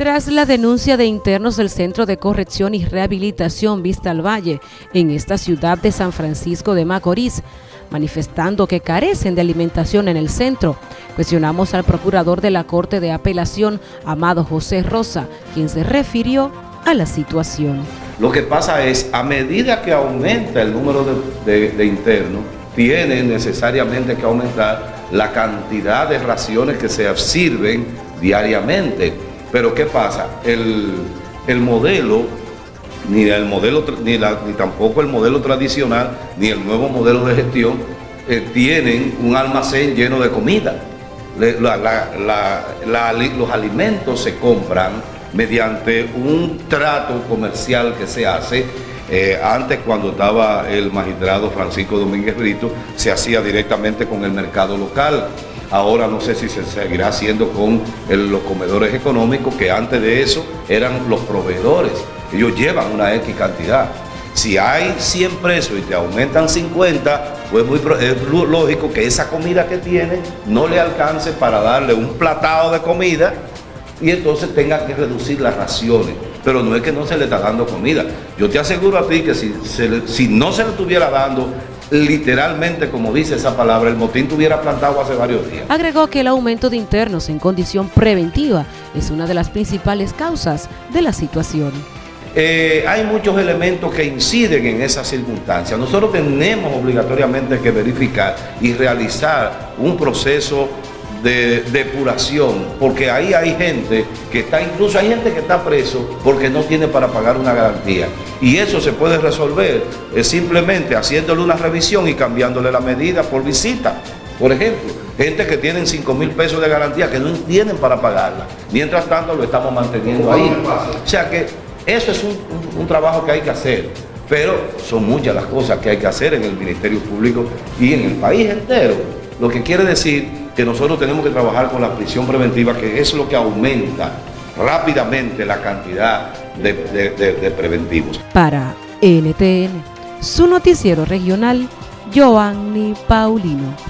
Tras la denuncia de internos del Centro de Corrección y Rehabilitación Vista al Valle en esta ciudad de San Francisco de Macorís, manifestando que carecen de alimentación en el centro, cuestionamos al procurador de la Corte de Apelación, Amado José Rosa, quien se refirió a la situación. Lo que pasa es, a medida que aumenta el número de, internos, tiene necesariamente que aumentar la cantidad de raciones que se sirven diariamente pero ¿qué pasa? El, modelo, ni el modelo, ni, tampoco el modelo tradicional, ni el nuevo modelo de gestión, eh, tienen un almacén lleno de comida. los alimentos se compran mediante un trato comercial que se hace eh, antes cuando estaba el magistrado Francisco Domínguez Brito, se hacía directamente con el mercado local. Ahora no sé si se seguirá haciendo con los comedores económicos, que antes de eso eran los proveedores. Ellos llevan una X cantidad. Si hay 100 presos y te aumentan 50, pues muy, es lógico que esa comida que tiene no le alcance para darle un platado de comida y entonces tenga que reducir las raciones. Pero no es que no se le está dando comida. Yo te aseguro a ti que si, si no se le estuviera dando literalmente, como dice esa palabra, el motín tuviera plantado hace varios días. Agregó que el aumento de internos en condición preventiva es una de las principales causas de la situación. Eh, hay muchos elementos que inciden en esas circunstancias. Nosotros tenemos obligatoriamente que verificar y realizar un proceso de depuración, porque ahí hay gente que está, incluso hay gente que está preso porque no tiene para pagar una garantía. Y eso se puede resolver es simplemente haciéndole una revisión y cambiándole la medida por visita. Por ejemplo, gente que tienen 5 mil pesos de garantía que no tienen para pagarla. Mientras tanto lo estamos manteniendo ahí. O sea que eso es un, un trabajo que hay que hacer. Pero son muchas las cosas que hay que hacer en el Ministerio Público y en el país entero. Lo que quiere decir que nosotros tenemos que trabajar con la prisión preventiva, que es lo que aumenta rápidamente la cantidad de, preventivos. Para NTN, su noticiero regional, Joanny Paulino.